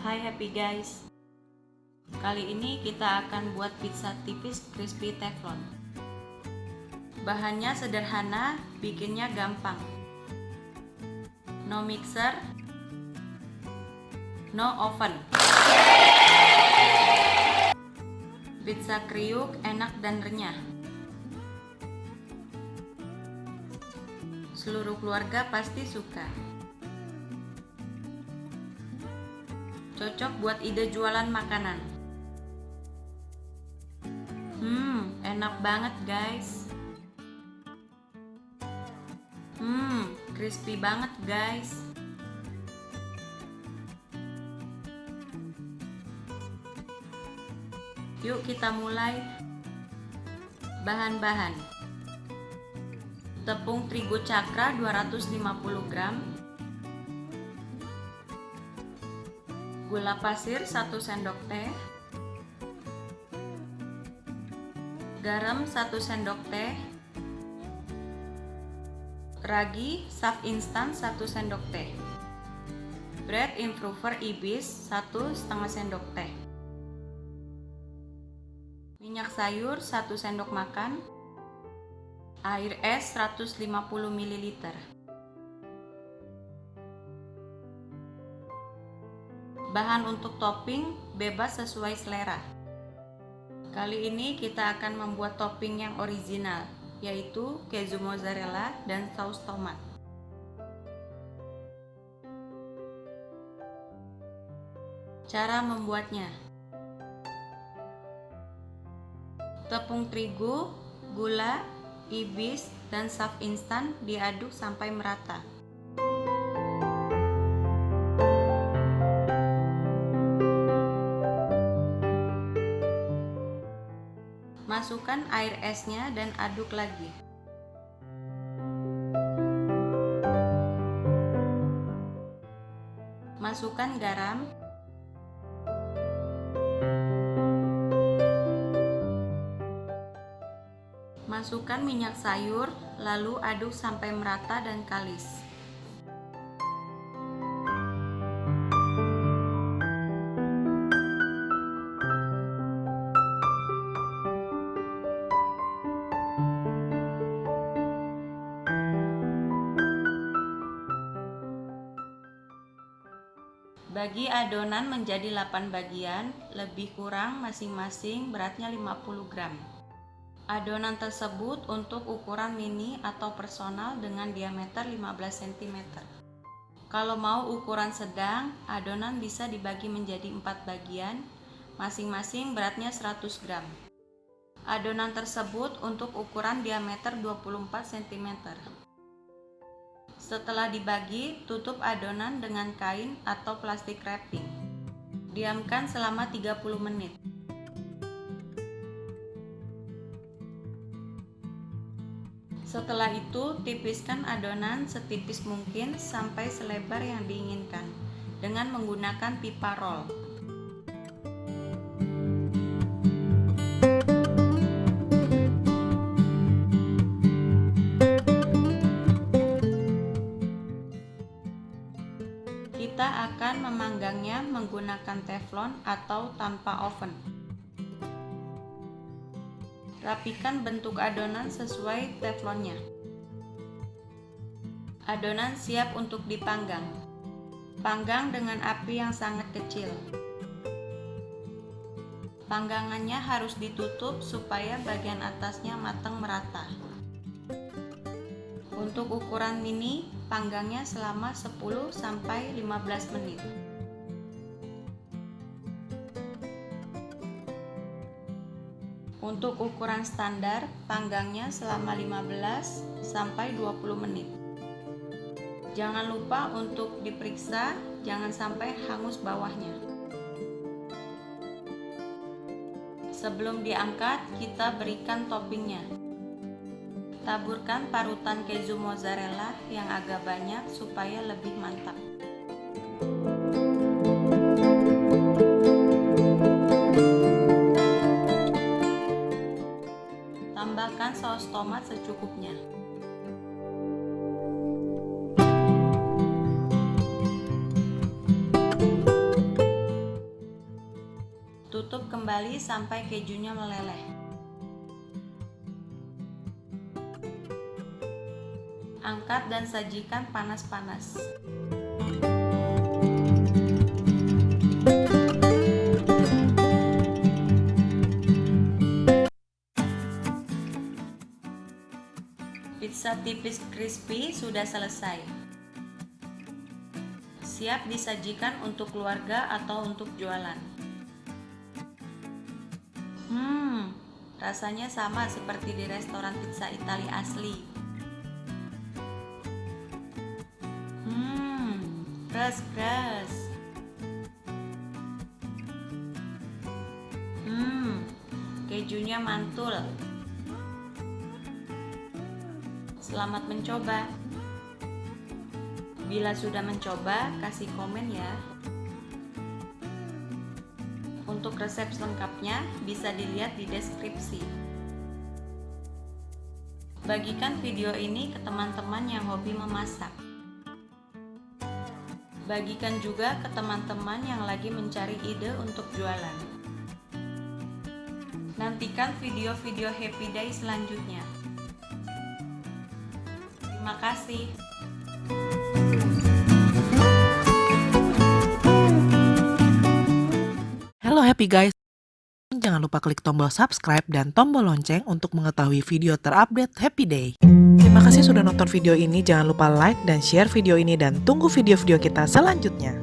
happy guys. Kali ini kita akan buat pizza tipis crispy teflon. Bahannya sederhana, bikinnya gampang. No mixer. No oven. Pizza kriuk enak dan renyah. Seluruh keluarga pasti suka Cocok buat ide jualan makanan. Hmm, enak banget guys. Hmm, crispy banget guys. Yuk kita mulai. Bahan-bahan. Tepung terigu cakra 250 gram, gula pasir 1 sendok teh. Garam 1 sendok teh. Ragi saf instan 1 sendok teh. Bread improver ibis 1 setengah sendok teh. Minyak sayur 1 sendok makan. Air es 150 ml Bahan untuk topping bebas sesuai selera. Kali ini kita akan membuat topping yang original, yaitu keju mozzarella dan saus tomat. Cara membuatnya Tepung terigu, gula, ibis, dan saf instan diaduk sampai merata. Masukkan air esnya dan aduk lagi. Masukkan garam. Masukkan minyak sayur, lalu aduk sampai merata dan kalis. Bagi adonan menjadi 8 bagian, lebih kurang masing-masing beratnya 50 gram. Adonan tersebut untuk ukuran mini atau personal dengan diameter 15 cm. Kalau mau ukuran sedang, adonan bisa dibagi menjadi 4 bagian, masing-masing beratnya 100 gram. Adonan tersebut untuk ukuran diameter 24 cm. Setelah dibagi, tutup adonan dengan kain atau plastik wrapping. Diamkan selama 30 menit. Setelah itu, tipiskan adonan setipis mungkin sampai selebar yang diinginkan dengan menggunakan pipa roll. Menggunakan teflon atau tanpa oven. Rapikan bentuk adonan sesuai teflonnya. Adonan siap untuk dipanggang. Panggang dengan api yang sangat kecil. Panggangannya harus ditutup supaya bagian atasnya matang merata. Untuk ukuran mini, panggangnya selama 10 sampai 15 menit. Untuk ukuran standar, panggangnya selama 15 sampai 20 menit. Jangan lupa untuk diperiksa, jangan sampai hangus bawahnya. Sebelum diangkat, kita berikan toppingnya. Taburkan parutan keju mozzarella yang agak banyak supaya lebih mantap. Tomat secukupnya. Tutup kembali sampai kejunya meleleh. Angkat dan sajikan panas-panas. Pizza tipis crispy sudah selesai. Siap disajikan untuk keluarga atau untuk jualan. Hmm, rasanya sama seperti di restoran pizza Italia asli. Hmm, keras-keras. Hmm, kejunya mantul. Selamat mencoba. Bila sudah mencoba, kasih komen ya. Untuk resep lengkapnya bisa dilihat di deskripsi. Bagikan video ini ke teman-teman yang hobi memasak. Bagikan juga ke teman-teman yang lagi mencari ide untuk jualan. Nantikan video-video Happy Day selanjutnya. Terima kasih. Halo happy guys. Jangan lupa klik tombol subscribe dan tombol lonceng untuk mengetahui video terupdate Happy Day. Terima kasih sudah nonton video ini. Jangan lupa like dan share video ini dan tunggu video-video kita selanjutnya.